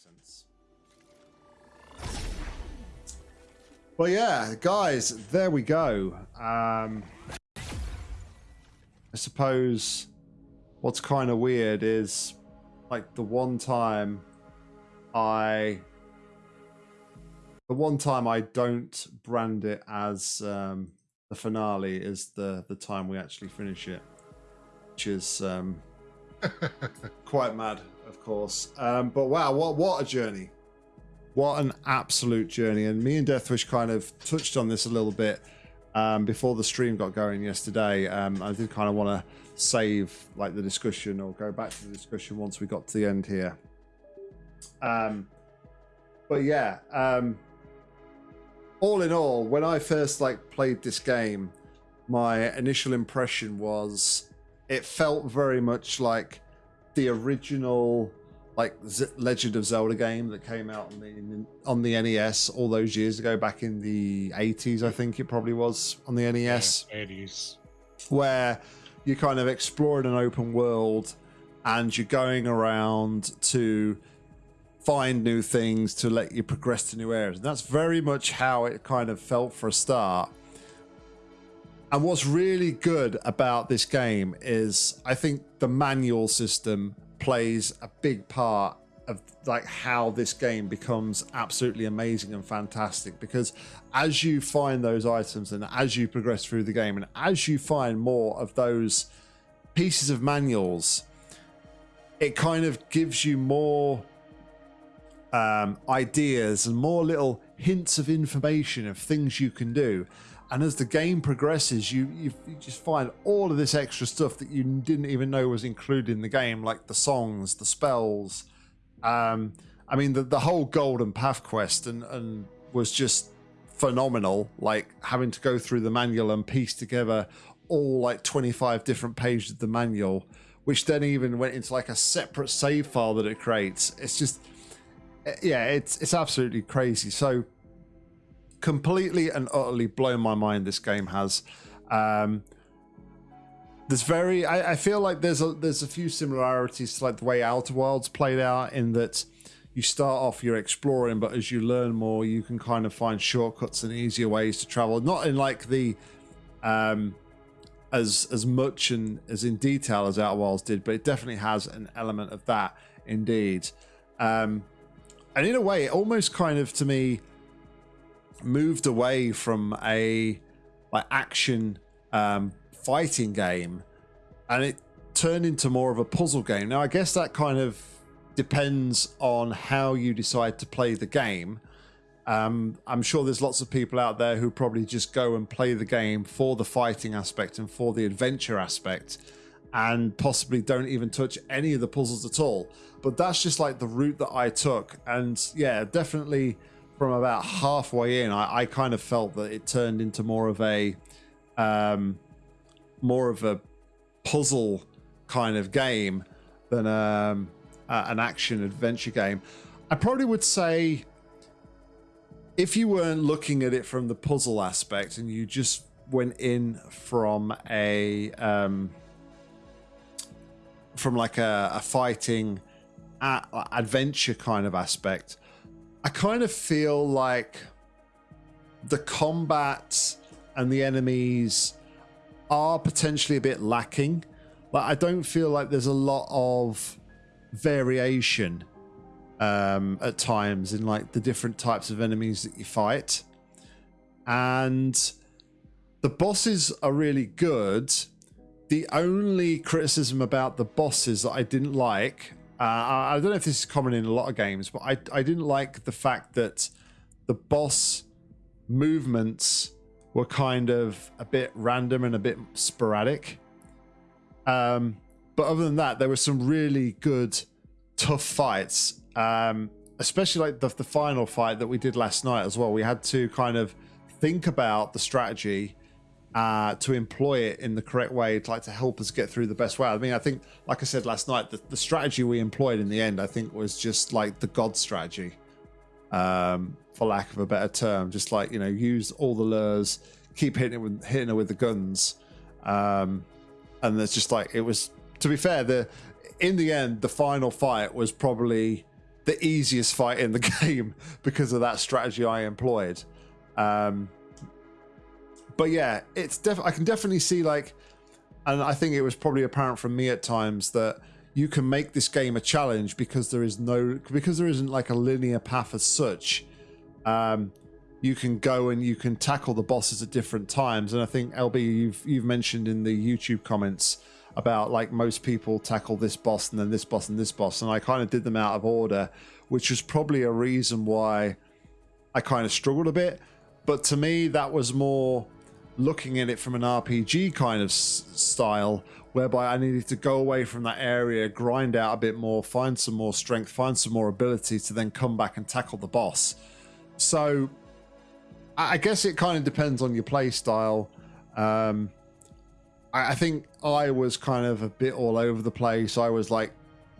sense. Well, yeah, guys, there we go. Um, I suppose what's kind of weird is like the one time I the one time I don't brand it as um, the finale is the the time we actually finish it, which is um, quite mad, of course. Um, but wow, what what a journey! What an absolute journey! And me and Deathwish kind of touched on this a little bit um, before the stream got going yesterday. Um, I did kind of want to save like the discussion or go back to the discussion once we got to the end here. Um, but yeah, um, all in all, when I first like played this game, my initial impression was it felt very much like the original like Z- Legend of Zelda game that came out on the on the NES all those years ago, back in the 80s, I think it probably was on the NES. Yeah, 80s. Where you're kind of exploring an open world and you're going around to find new things to let you progress to new areas. And that's very much how it kind of felt for a start. And what's really good about this game is I think the manual system plays a big part of like how this game becomes absolutely amazing and fantastic. Because as you find those items and as you progress through the game and as you find more of those pieces of manuals it kind of gives you more um, ideas and more little hints of information of things you can do and as the game progresses you, you, you just find all of this extra stuff that you didn't even know was included in the game like the songs the spells um, I mean, the, the whole Golden Path quest and, and was just phenomenal. Like having to go through the manual and piece together all like 25 different pages of the manual, which then even went into like a separate save file that it creates. It's just, eh, yeah, it's it's absolutely crazy. So completely and utterly blown my mind. This game has. Um, there's very I, I, feel like there's a there's a few similarities to like the way Outer Wilds played out in that you start off you're exploring but as you learn more you can kind of find shortcuts and easier ways to travel not in like the um as as much and as in detail as Outer Wilds did but it definitely has an element of that indeed um and in a way it almost kind of to me moved away from a like action um fighting game and it turned into more of a puzzle game. Now, I guess that kind of depends on how you decide to play the game. Um, I'm sure there's lots of people out there who probably just go and play the game for the fighting aspect and for the adventure aspect and possibly don't even touch any of the puzzles at all. But that's just like the route that I took. And yeah, definitely from about halfway in, I, I kind of felt that it turned into more of a um, more of a puzzle kind of game than um, uh, an action adventure game. I probably would say if you weren't looking at it from the puzzle aspect and you just went in from a um, from like a, a fighting adventure kind of aspect, I kind of feel like the combat and the enemies are potentially a bit lacking. Like I don't feel like there's a lot of variation um, at times in like the different types of enemies that you fight, and the bosses are really good. The only criticism about the bosses that I didn't like, uh, I don't know if this is common in a lot of games, but I I didn't like the fact that the boss movements were kind of a bit random and a bit sporadic. Um, but other than that, there were some really good, tough fights. Um, especially like the, the final fight that we did last night as well. We had to kind of think about the strategy uh, to employ it in the correct way to like to help us get through the best way. I mean, I think, like I said last night, the, the strategy we employed in the end, I think, was just like the God strategy. Um, for lack of a better term. Just like you know, use all the lures, keep hitting it with hitting her with the guns, um, and it's just like it was. To be fair, the in the end, the final fight was probably the easiest fight in the game because of that strategy I employed. Um, but yeah, it's def- I can definitely see like, and I think it was probably apparent from me at times that you can make this game a challenge because there is no because there isn't like a linear path as such. Um, you can go and you can tackle the bosses at different times, and I think LB you've you've mentioned in the YouTube comments about like most people tackle this boss and then this boss and this boss, and I kind of did them out of order, which was probably a reason why I kind of struggled a bit. But to me, that was more looking at it from an RPG kind of style, whereby I needed to go away from that area, grind out a bit more, find some more strength, find some more ability to then come back and tackle the boss. So I guess it kind of depends on your play style. Um, I, I think I was kind of a bit all over the place. I was like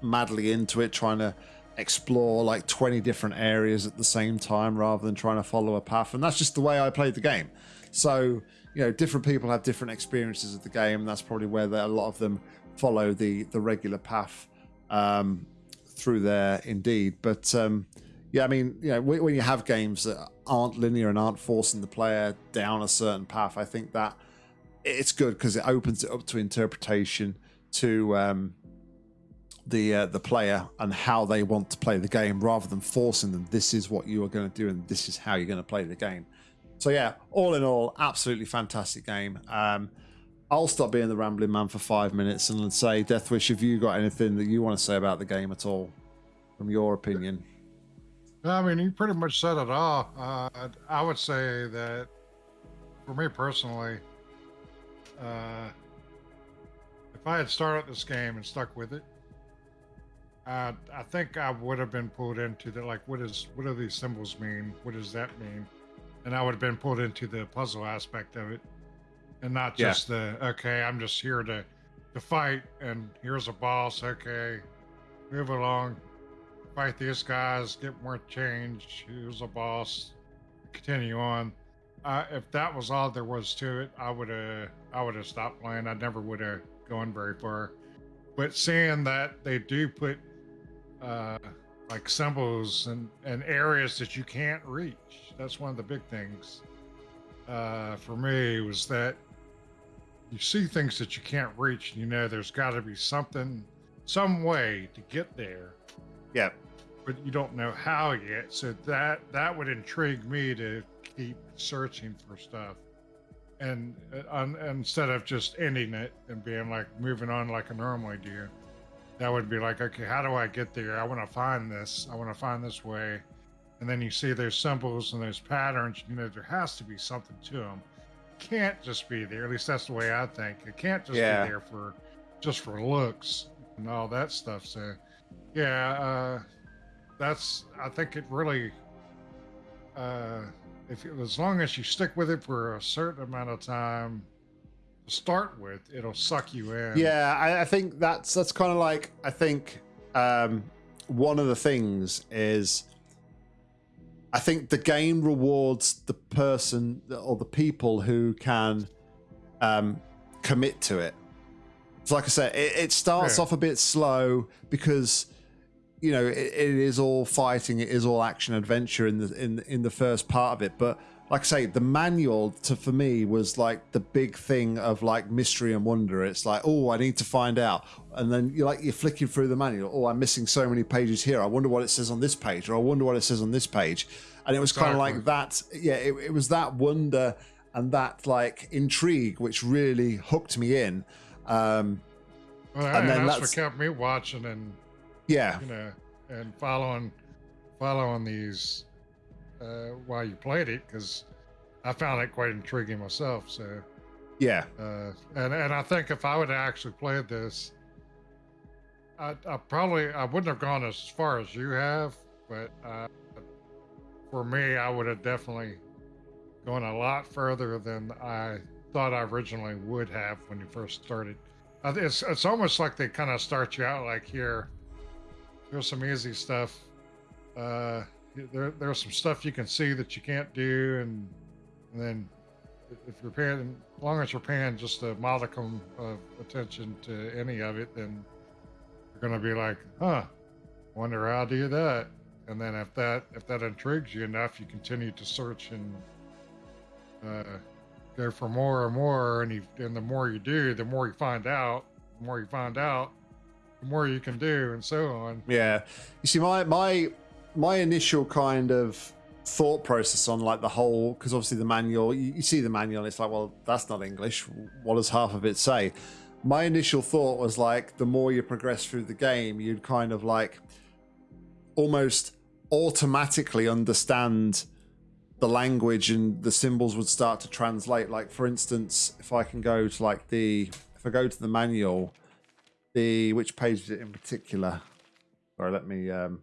madly into it, trying to explore like 20 different areas at the same time rather than trying to follow a path. And that's just the way I played the game. So, you know, different people have different experiences of the game. That's probably where a lot of them follow the the regular path um, through there, indeed. But um, yeah, I mean, you know, when you have games that aren't linear and aren't forcing the player down a certain path, I think that it's good because it opens it up to interpretation to um, the uh, the player and how they want to play the game, rather than forcing them. This is what you are going to do, and this is how you're going to play the game. So yeah, all in all, absolutely fantastic game. Um, I'll stop being the rambling man for five minutes and say, Deathwish, have you got anything that you want to say about the game at all, from your opinion? I mean, you pretty much said it all. Uh, I would say that for me personally, uh, if I had started this game and stuck with it, I think I would have been pulled into the like, what is what do these symbols mean? What does that mean? And I would have been pulled into the puzzle aspect of it, and not just yeah. the okay, I'm just here to to fight, and here's a boss. Okay, move along, fight these guys, get more change. Here's a boss. Continue on. Uh, if that was all there was to it, I would have I would have stopped playing. I never would have gone very far. But seeing that they do put uh, like symbols and, and areas that you can't reach, that's one of the big things uh, for me was that you see things that you can't reach. And you know, there's got to be something, some way to get there. Yeah. But you don't know how yet. So that that would intrigue me to keep searching for stuff and uh, instead of just ending it and being like moving on like I normally do, that would be like, okay, how do I get there? I want to find this. I want to find this way. And then you see there's symbols and there's patterns. You know, there has to be something to them. can't just be there. At least that's the way I think. It can't just yeah. be there for just for looks and all that stuff. So, yeah, uh, that's. I think it really. Uh, if as long as you stick with it for a certain amount of time start with, it'll suck you in. Yeah, I, I think that's that's kind of like I think um, one of the things is I think the game rewards the person or the people who can um, commit to it. So like I said, it, it starts yeah. off a bit slow because you know, it, it is all fighting, it is all action adventure in the in in the first part of it. But like I say, the manual to for me was like the big thing of like mystery and wonder. It's like, oh, I need to find out, and then you're like you're flicking through the manual. Oh, I'm missing so many pages here. I wonder what it says on this page, or I wonder what it says on this page. And it was exactly. kind of like that. Yeah, it, it was that wonder and that like intrigue which really hooked me in. Um, well, and then that's, that's what kept me watching and yeah. You know, and following following these uh, while you played it because I found it quite intriguing myself. So yeah, uh, and and I think if I would have actually played this, I, I probably I wouldn't have gone as far as you have, but uh, for me, I would have definitely gone a lot further than I thought I originally would have when you first started. It's it's almost like they kind of start you out like here there's some easy stuff. Uh, there, there's some stuff you can see that you can't do, and, and then if you're paying, as long as you're paying just a modicum of attention to any of it, then you're going to be like, huh, wonder how I do that. and then if that if that intrigues you enough, you continue to search and uh, go for more and more. And you, and the more you do, the more you find out. The more you find out, more you can do, and so on. Yeah, you see, my my my initial kind of thought process on like the whole because obviously the manual you, you, see the manual it's like well that's not english. What does half of it say? My initial thought was like the more you progress through the game you'd kind of like almost automatically understand the language and the symbols would start to translate. Like for instance if i can go to like the if i go to the manual the which page is it in particular? Sorry let me um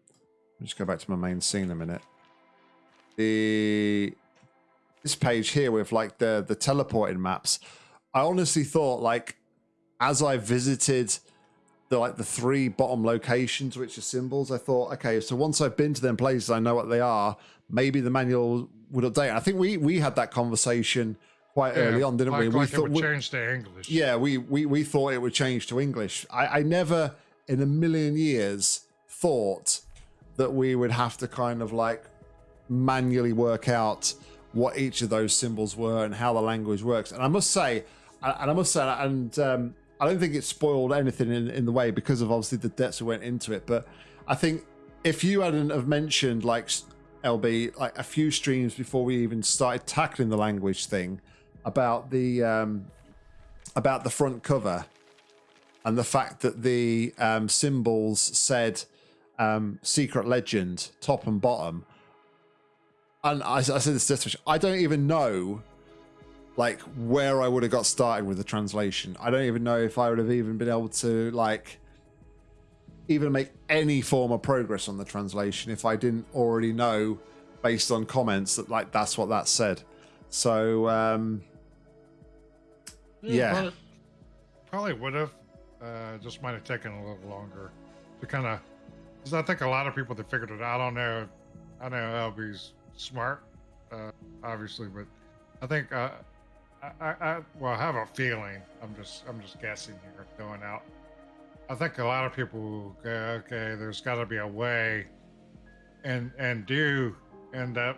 just go back to my main scene a minute. The this page here with like the the teleporting maps i honestly thought like as i visited the like the three bottom locations which are symbols i thought okay so once i've been to them places i know what they are. Maybe the manual would update. I think we we had that conversation quite yeah, early on didn't like, we like we thought it would change to english yeah we, we we thought it would change to english i i never in a million years thought that we would have to kind of like manually work out what each of those symbols were and how the language works. And I must say, and I must say, and um, I don't think it spoiled anything in, in the way because of obviously the depths that went into it. But I think if you hadn't have mentioned like LB like a few streams before we even started tackling the language thing about the um, about the front cover and the fact that the um, symbols said um, secret legend top and bottom and I, I said this to I don't even know like where I would have got started with the translation. I don't even know if I would have even been able to like even make any form of progress on the translation if I didn't already know based on comments that like that's what that said. So um yeah. yeah. Probably, probably would have. Uh, just might have taken a little longer to kind of because I think a lot of people that figured it out. I don't know. I know LB's smart, uh, obviously, but I think uh, I, I, well, I have a feeling. I'm just I'm just guessing here, going out. I think a lot of people go, okay, there's got to be a way, and and do end up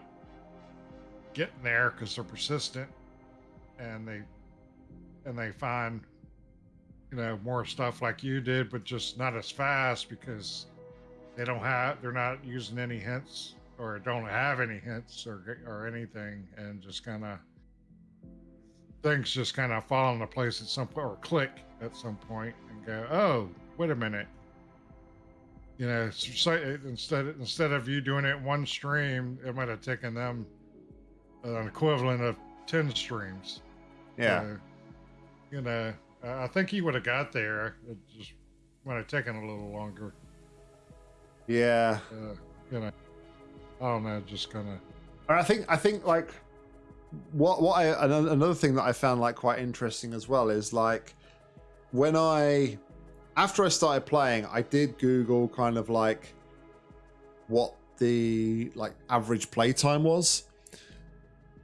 getting there because they're persistent, and they and they find you know more stuff like you did, but just not as fast because they don't have they're not using any hints or don't have any hints or or anything, and just kind of things just kind of fall into place at some point or click at some point and go, oh, wait a minute. You know, so instead instead of you doing it one stream, it might have taken them an equivalent of ten streams. Yeah. Uh, you know, I think he would have got there. It just might have taken a little longer. Yeah. Uh, you know. I don't know, just kind of. I think I think like what what I another thing that I found like quite interesting as well is like when I after I started playing, I did Google kind of like what the like average playtime was,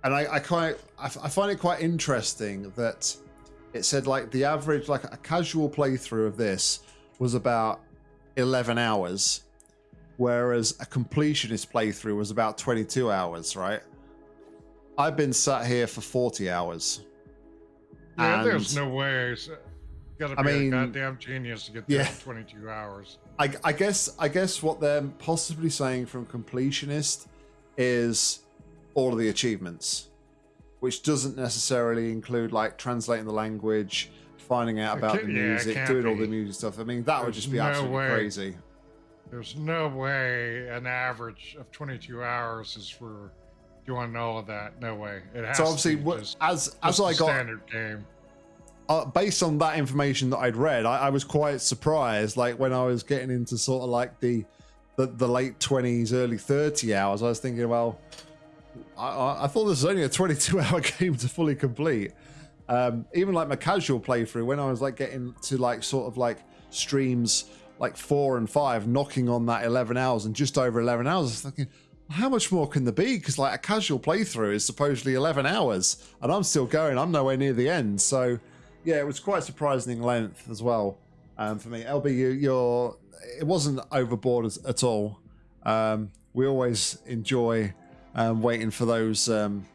and I I kind I find it quite interesting that it said like the average like a casual playthrough of this was about 11 hours whereas a completionist playthrough was about 22 hours, right? I've been sat here for 40 hours. Yeah, and there's no way. Gotta be I mean, a goddamn genius to get there yeah, in 22 hours. I, I guess I guess what they're possibly saying from completionist is all of the achievements, which doesn't necessarily include like translating the language, finding out about the music, yeah, doing be. all the music stuff. I mean, that there's would just be no absolutely way. crazy. There's no way an average of 22 hours is for doing all of that. No way. It has so obviously, just, as as I got standard game. Uh, based on that information that I'd read, I, I, was quite surprised. Like when I was getting into sort of like the the, the late 20s, early 30 hours, I was thinking, well, I, I thought this was only a 22 hour game to fully complete. Um, even like my casual playthrough, when I was like getting to like sort of like streams like four and five knocking on that 11 hours and just over 11 hours. I was thinking, how much more can there be? Because like a casual playthrough is supposedly 11 hours and I'm still going. I'm nowhere near the end. So yeah, it was quite surprising length as well um, for me. LB, you, you're, it wasn't overboard at all. Um, we always enjoy um, waiting for those um,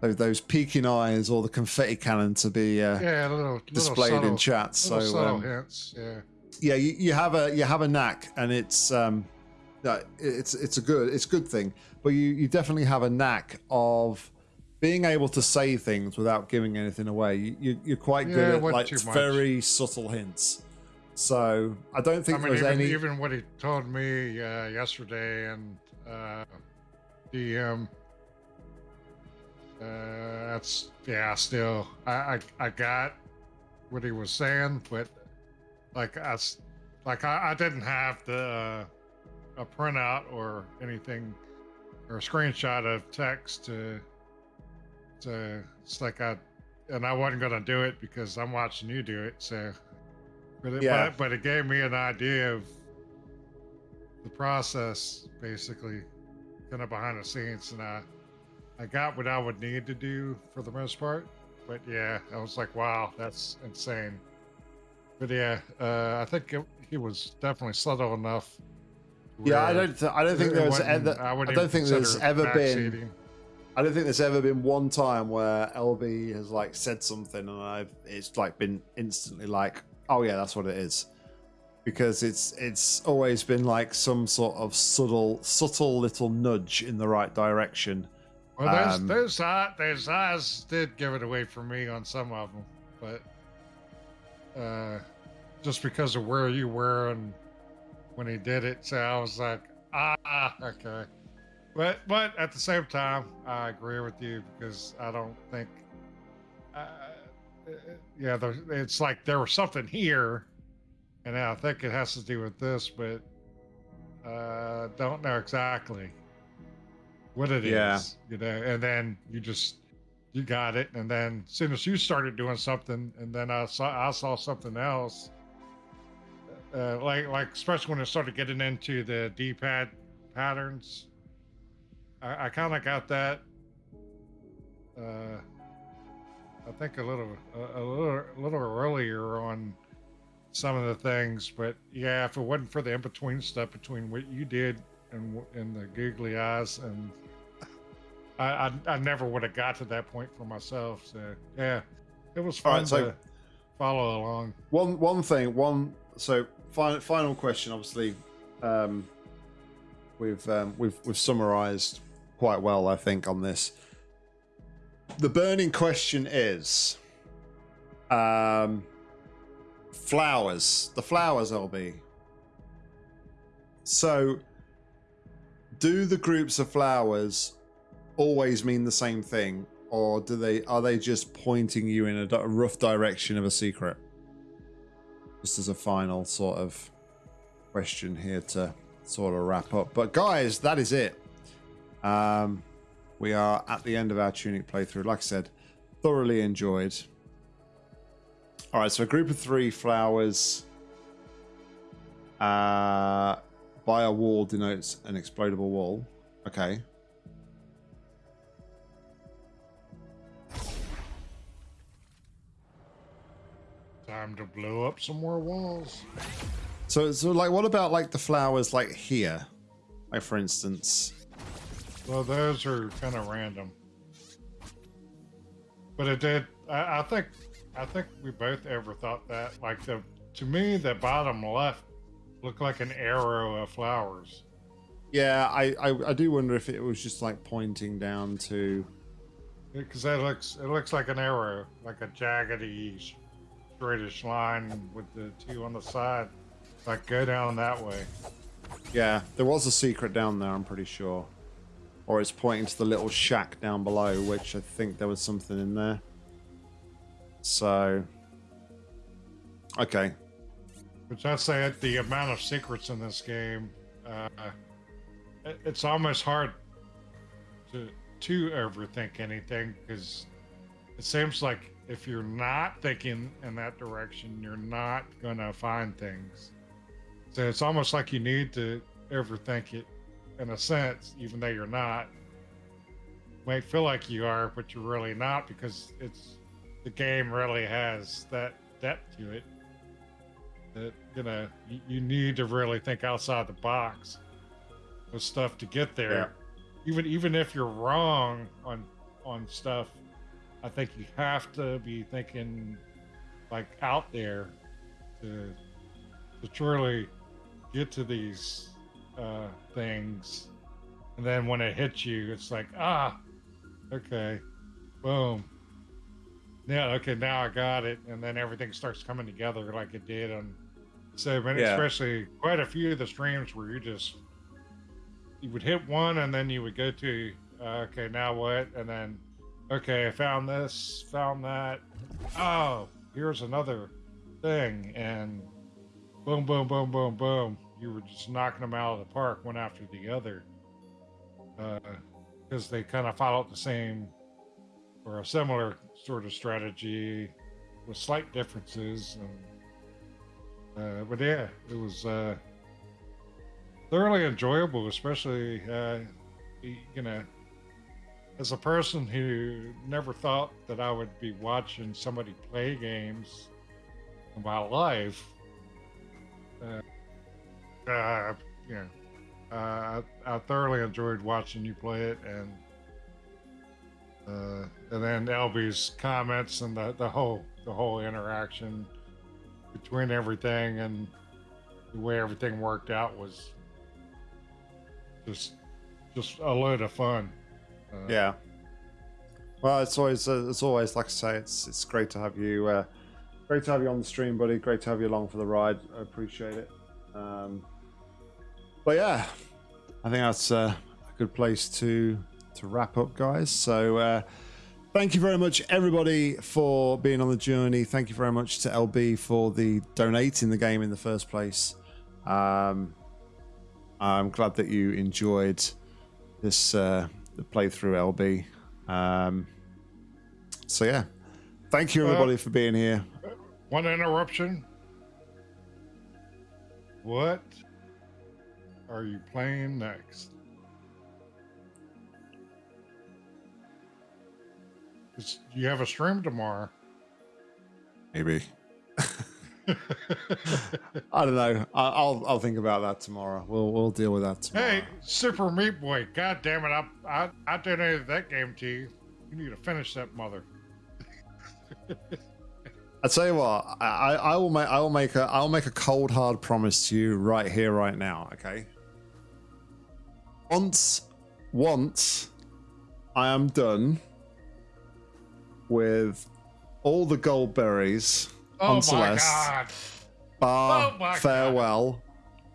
those, those peeking eyes or the confetti cannon to be uh, Yeah, a little, little displayed subtle, in chat. So subtle hints. Yeah. yeah, you, you have a you have a knack, and it's um, it's it's a good it's a good thing. But you you definitely have a knack of being able to say things without giving anything away. You, you you're quite Yeah, good at like very subtle hints. So I don't think I mean, there's even, any. even what he told me uh, yesterday and uh, DM. Uh, that's yeah. Still, I, I I got what he was saying, but like I s- like I, I didn't have the uh, a printout or anything or a screenshot of text to to it's like I and I wasn't gonna do it because I'm watching you do it. So, but it, Yeah. but, but it gave me an idea of the process, basically, kind of behind the scenes, and I I got what I would need to do for the most part. But yeah, I was like, wow, that's insane. But yeah, uh, I think it, he was definitely subtle enough. yeah, I don't. Th- I don't think it there was. Ever, I, wouldn't don't think there's ever been. I don't think there's ever been one time where LB has like said something and I've it's like been instantly like, oh yeah, that's what it is, because it's it's always been like some sort of subtle subtle little nudge in the right direction. Well, those Um, those eyes, those eyes did give it away for me on some of them, but uh, just because of where you were and when he did it, so I was like, ah, okay. But but at the same time, I agree with you because I don't think, uh, yeah, there, it's like there was something here, and I think it has to do with this, but uh, don't know exactly what it is. Yeah. You know, and then you just you got it, and then as soon as you started doing something, and then I saw I saw something else. Uh, like like especially when it started getting into the D-pad patterns, I, I kind of got that. Uh, I think a little a, a little a little earlier on some of the things, but yeah, if it wasn't for the in between stuff between what you did and the googly eyes, and I I, I never would have got to that point for myself. So yeah, it was fun right, so- to follow along. One one thing, one so final final question. Obviously, um, we've um, we've we've summarised quite well, I think, on this. The burning question is, um, flowers. The flowers, LB. So, do the groups of flowers always mean the same thing, or do they are they just pointing you in a rough direction of a secret? Just as a final sort of question here to sort of wrap up. But guys, that is it. Um, we are at the end of our Tunic playthrough. Like I said, thoroughly enjoyed. All right, so a group of three flowers uh, by a wall denotes an explodable wall. Okay. Time to blow up some more walls. So, so like, what about like the flowers like here? Like, for instance, Well, those are kind of random. But it did. I, I think. I think we both ever thought that. Like the to me, the bottom left looked like an arrow of flowers. yeah, I, I I do wonder if it was just like pointing down to Because that looks. It looks like an arrow, like a jaggedy, straightish line with the two on the side. Like go down that way. Yeah, there was a secret down there, I'm pretty sure. Or it's pointing to the little shack down below, which I think there was something in there. So. Okay. Which I'd say the amount of secrets in this game, uh, it- it's almost hard to to overthink anything because it seems like if you're not thinking in that direction, you're not gonna find things. So it's almost like you need to overthink it in a sense, even though you're not. Might feel like you are, but you're really not because it's the game really has that depth to it that you know you, you need to really think outside the box with stuff to get there. Yeah. Even even if you're wrong on on stuff, I think you have to be thinking like out there to to truly get to these uh, things. And then when it hits you, it's like ah, okay, boom. Yeah, okay, now I got it, and then everything starts coming together like it did on so many, Yeah. especially quite a few of the streams where you just you would hit one and then you would go to uh, okay, now what? And then okay, I found this, found that. Oh, here's another thing, and boom, boom, boom, boom, boom. You were just knocking them out of the park one after the other, because they kind of followed the same or a similar sort of strategy with slight differences. And uh, but yeah, it was uh, thoroughly enjoyable, especially uh, you know, as a person who never thought that I would be watching somebody play games in my life. Uh, uh, you know, uh, I, I thoroughly enjoyed watching you play it, and uh, and then LB's comments and the, the whole the whole interaction between everything and the way everything worked out was just just a load of fun. Uh, Yeah. Well, it's always uh, it's always like I say, it's it's great to have you. Uh, great to have you on the stream, buddy. Great to have you along for the ride. I appreciate it. Um, but yeah, I think that's uh, a good place to to wrap up, guys. So. Uh, Thank you very much, everybody, for being on the journey. Thank you very much to LB for the donating the game in the first place. Um, I'm glad that you enjoyed this uh, the playthrough, LB. Um, so yeah, thank you everybody for being here. One interruption. What are you playing next? You have a stream tomorrow. Maybe I don't know. I, I'll I'll think about that tomorrow. We'll we'll deal with that tomorrow. hey, Super Meat Boy! God damn it! I I, I donated that game to you. You need to finish that mother. I tell you what, I, I I will make I will make a I'll make a cold hard promise to you right here, right now. Okay. Once, once, I am done with all the gold berries Oh on my Celeste. god! Bar Oh my God. farewell.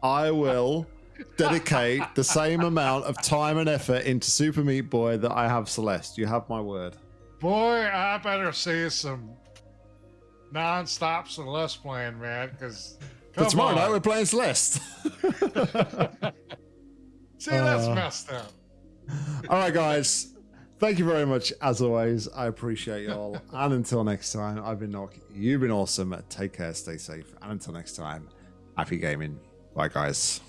I will dedicate the same amount of time and effort into Super Meat Boy that I have Celeste. You have my word. Boy, I better see some non-stop Celeste playing, man. Because But tomorrow night we're playing Celeste. see that's Uh, messed up. All right, guys. Thank you very much, as always. I appreciate you all. and until next time, I've been Nock. You've been awesome. Take care, stay safe. And until next time, happy gaming. Bye, guys.